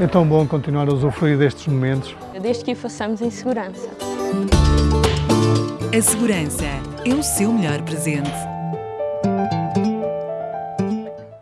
É tão bom continuar a usufruir destes momentos. É desde que o façamos em segurança. A segurança é o seu melhor presente.